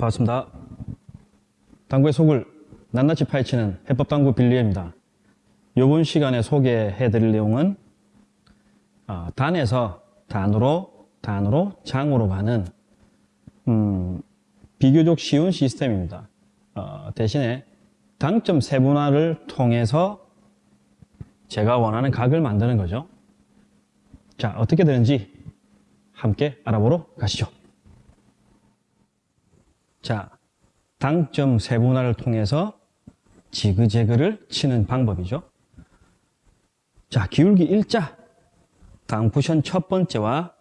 반갑습니다. 당구의 속을 낱낱이 파헤치는 해법당구 빌리입니다. 이번 시간에 소개해 드릴 내용은 어, 단에서 단으로, 단으로 장으로 가는 음, 비교적 쉬운 시스템입니다. 어, 대신에 당점 세분화를 통해서 제가 원하는 각을 만드는 거죠. 자, 어떻게 되는지 함께 알아보러 가시죠. 자, 당점 세분화를 통해서 지그재그를 치는 방법이죠. 자, 기울기 일자 당 쿠션 첫 번째와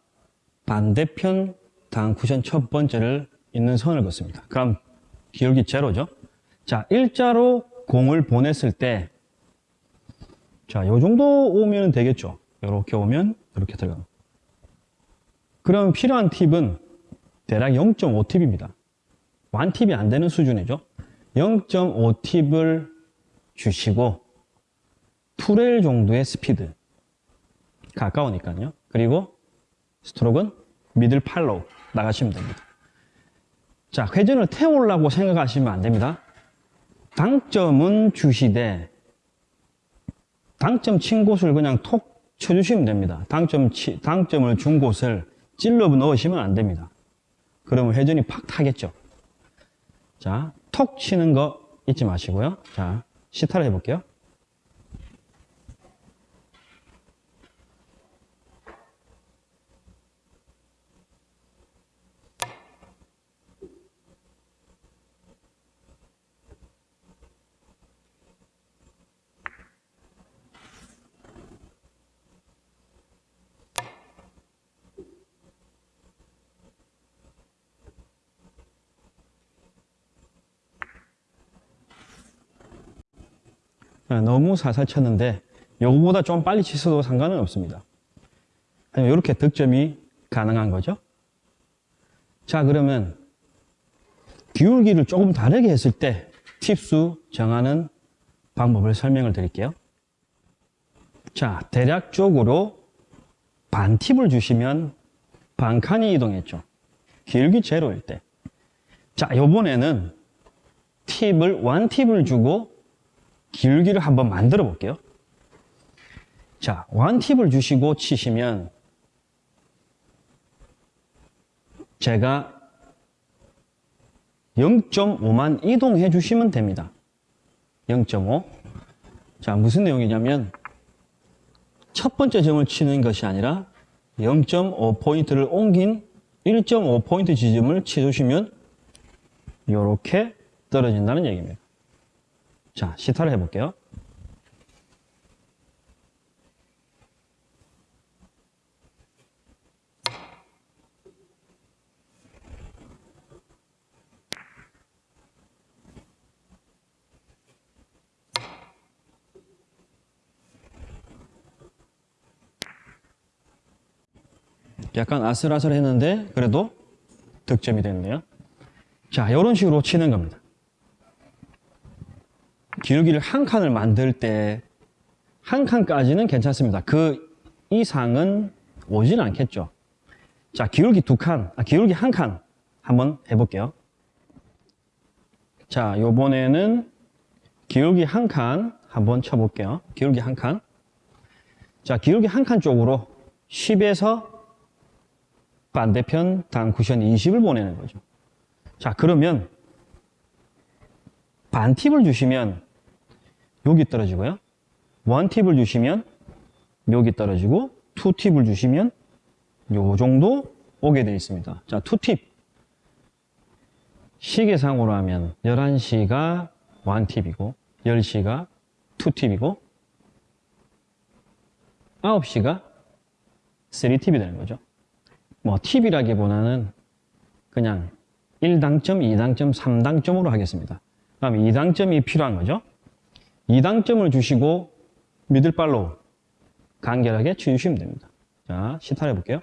반대편 당 쿠션 첫 번째를 있는 선을 긋습니다. 그럼 기울기 제로죠. 자, 일자로 공을 보냈을 때 자, 요 정도 오면 되겠죠. 이렇게 오면 이렇게 들어가. 그럼 필요한 팁은 대략 0.5팁입니다. 1팁이 안 되는 수준이죠. 0.5팁을 주시고 two rail 정도의 스피드 가까우니까요. 그리고 스트로크는 middle follow 나가시면 됩니다. 자, 회전을 태우려고 생각하시면 안 됩니다. 당점은 주시되 당점 친 곳을 그냥 톡 쳐주시면 됩니다. 당점 치, 당점을 준 곳을 찔러 넣으시면 안 됩니다. 그러면 회전이 팍 타겠죠. 자, 톡 치는 거 잊지 마시고요. 자, 시타를 해볼게요. 너무 살살 쳤는데 요거보다 좀 빨리 치셔도 상관은 없습니다. 이렇게 득점이 가능한 거죠. 자 그러면 기울기를 조금 다르게 했을 때 팁수 정하는 방법을 설명을 드릴게요. 자 대략적으로 반 팁을 주시면 반 칸이 이동했죠. 기울기 제로일 때. 자 요번에는 팁을 완 팁을 주고 기울기를 한번 만들어 볼게요. 자, 완팁을 주시고 치시면 제가 0.5만 이동해 주시면 됩니다. 0.5. 자, 무슨 내용이냐면 첫 번째 점을 치는 것이 아니라 0.5포인트를 옮긴 1.5포인트 지점을 치주시면 이렇게 떨어진다는 얘기입니다. 자, 시타를 해볼게요. 약간 아슬아슬했는데 그래도 득점이 됐네요. 자, 이런 식으로 치는 겁니다. 기울기를 한 칸을 만들 때 한 칸까지는 괜찮습니다. 그 이상은 오진 않겠죠. 자, 기울기 두 칸, 아, 기울기 한 칸 한번 해볼게요. 자, 요번에는 기울기 한 칸 한번 쳐볼게요. 기울기 한 칸. 자, 기울기 한 칸 쪽으로 10에서 반대편 단 쿠션 20을 보내는 거죠. 자, 그러면 반 팁을 주시면 여기 떨어지고요. one 팁을 주시면 여기 떨어지고 two 팁을 주시면 요 정도 오게 되어 있습니다. 자, two 팁. 시계상으로 하면 11시가 one 팁이고 10시가 two 팁이고 9시가 3팁이 되는 거죠. 뭐 팁이라기보다는 그냥 1당점, 2당점, 3당점으로 하겠습니다. 다음 2당점이 필요한 거죠. 2당점을 주시고 middle follow로 간결하게 치주시면 됩니다. 자, 시타를 해볼게요.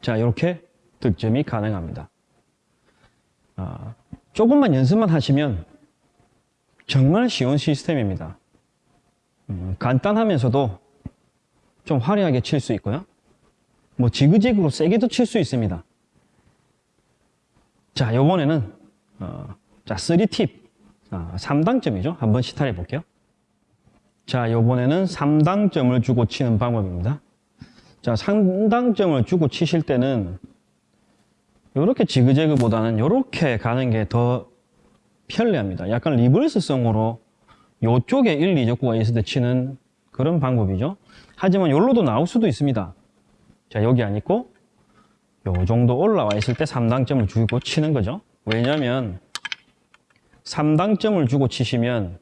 자, 이렇게 득점이 가능합니다. 아, 조금만 연습만 하시면 정말 쉬운 시스템입니다. 음, 간단하면서도 좀 화려하게 칠 수 있고요. 뭐 지그재그로 세게도 칠 수 있습니다. 자, 요번에는 어, 자, 3팁 아, 3당점이죠. 한번 시탈해 볼게요. 자, 요번에는 3당점을 주고 치는 방법입니다. 자, 3당점을 주고 치실 때는 이렇게 지그재그보다는 이렇게 가는 게 더 편리합니다. 약간 리버스성으로 요쪽에 1, 2적구가 있을 때 치는 그런 방법이죠. 하지만 요로도 나올 수도 있습니다. 자, 여기 안 있고 요 정도 올라와 있을 때 3당점을 주고 치는 거죠. 왜냐면 3당점을 주고 치시면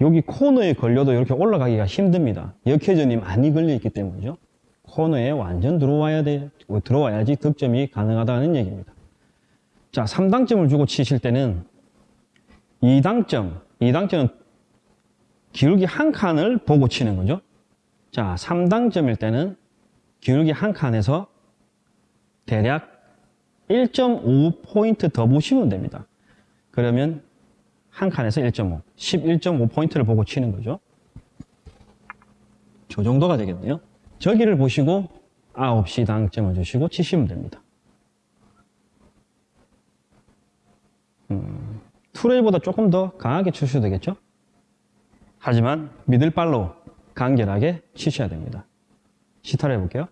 여기 코너에 걸려도 이렇게 올라가기가 힘듭니다. 역회전이 많이 걸려 있기 때문이죠. 코너에 완전 들어와야 돼, 들어와야지 득점이 가능하다는 얘기입니다. 자, 3당점을 주고 치실 때는 2당점, 2당점은 기울기 한 칸을 보고 치는 거죠. 자, 3당점일 때는 기울기 한 칸에서 대략 1.5포인트 더 보시면 됩니다. 그러면 한 칸에서 1.5, 11.5포인트를 보고 치는 거죠. 저 정도가 되겠네요. 저기를 보시고 9시 당점을 주시고 치시면 됩니다. 음, 투레이보다 조금 더 강하게 치셔도 되겠죠? 하지만 미들발로 간결하게 치셔야 됩니다. 시타를 해볼게요.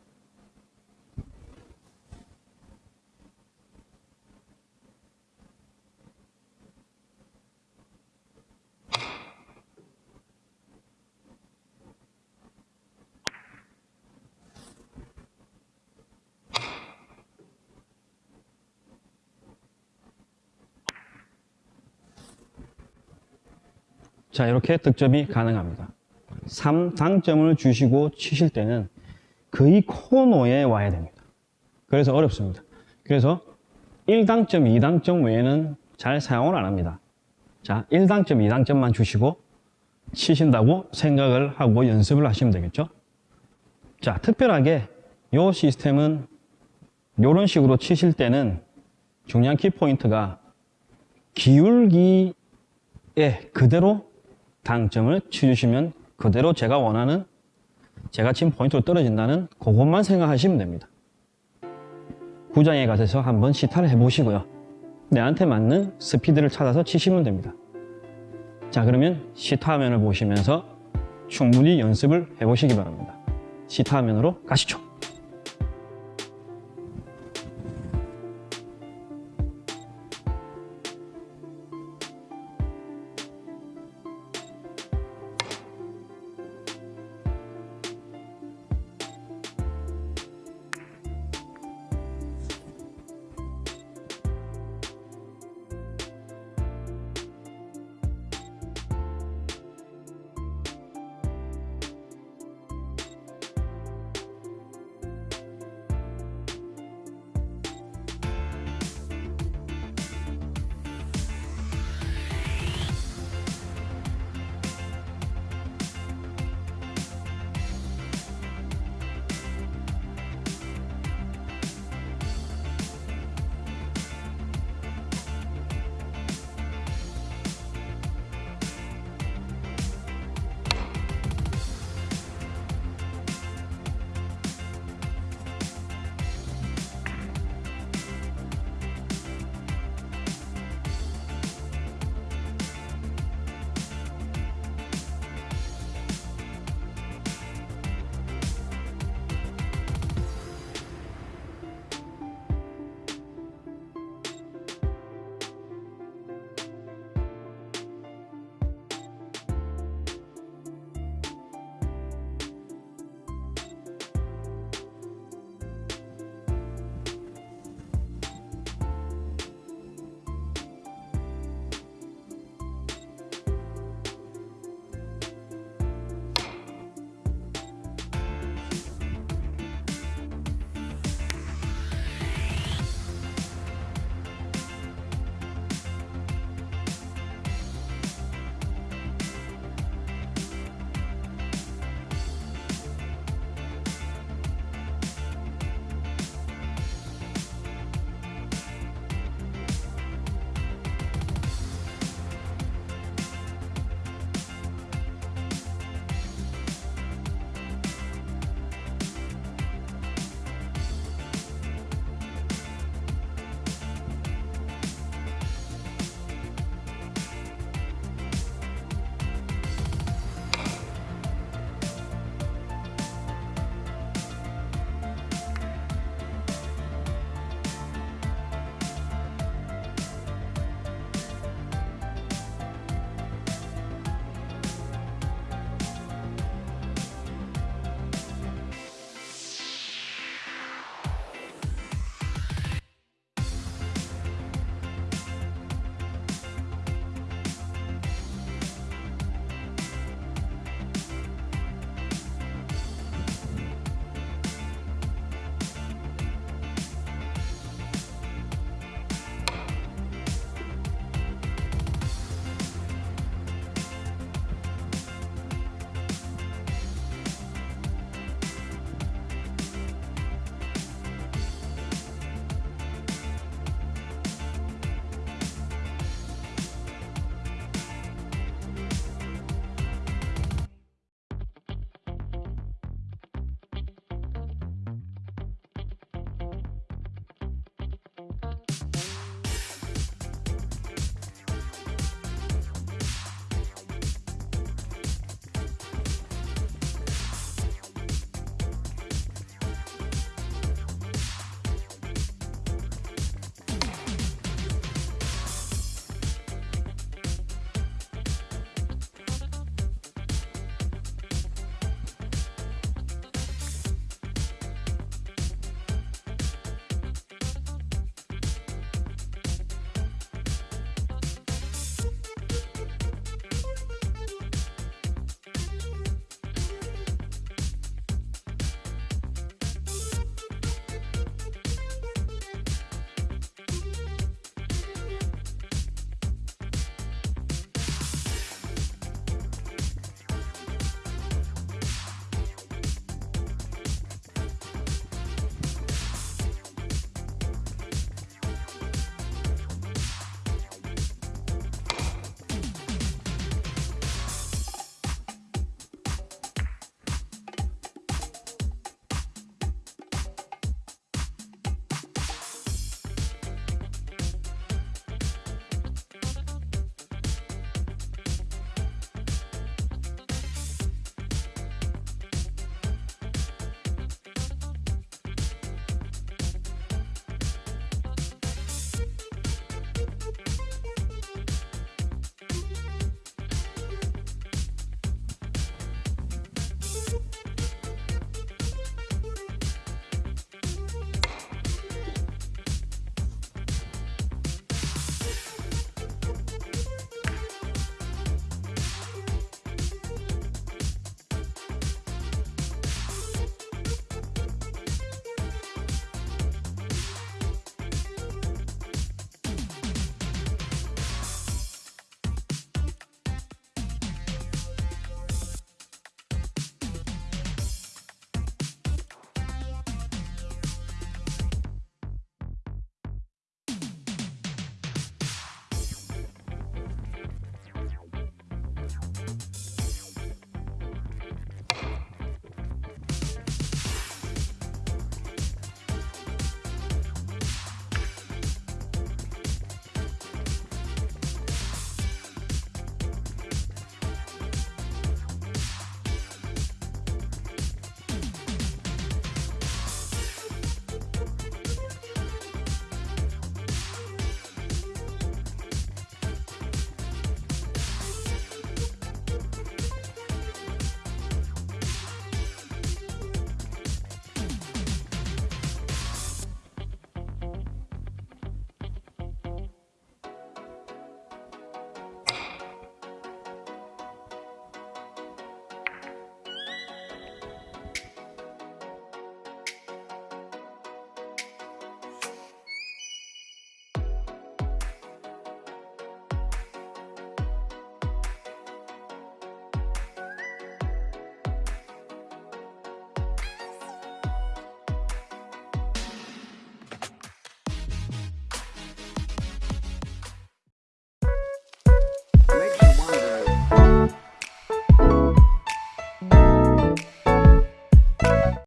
자, 이렇게 득점이 가능합니다. 3 당점을 주시고 치실 때는 거의 코너에 와야 됩니다. 그래서 어렵습니다. 그래서 1당점, 2당점 외에는 잘 사용을 안 합니다. 자, 1당점, 2당점만 주시고 치신다고 생각을 하고 연습을 하시면 되겠죠. 자, 특별하게 이 시스템은 이런 식으로 치실 때는 중요한 키포인트가 기울기에 그대로 당점을 치주시면 그대로 제가 원하는 제가 친 포인트로 떨어진다는 그것만 생각하시면 됩니다. 구장에 가셔서 한번 시타를 해보시고요. 내한테 맞는 스피드를 찾아서 치시면 됩니다. 자 그러면 시타 화면을 보시면서 충분히 연습을 해보시기 바랍니다. 시타 화면으로 가시죠.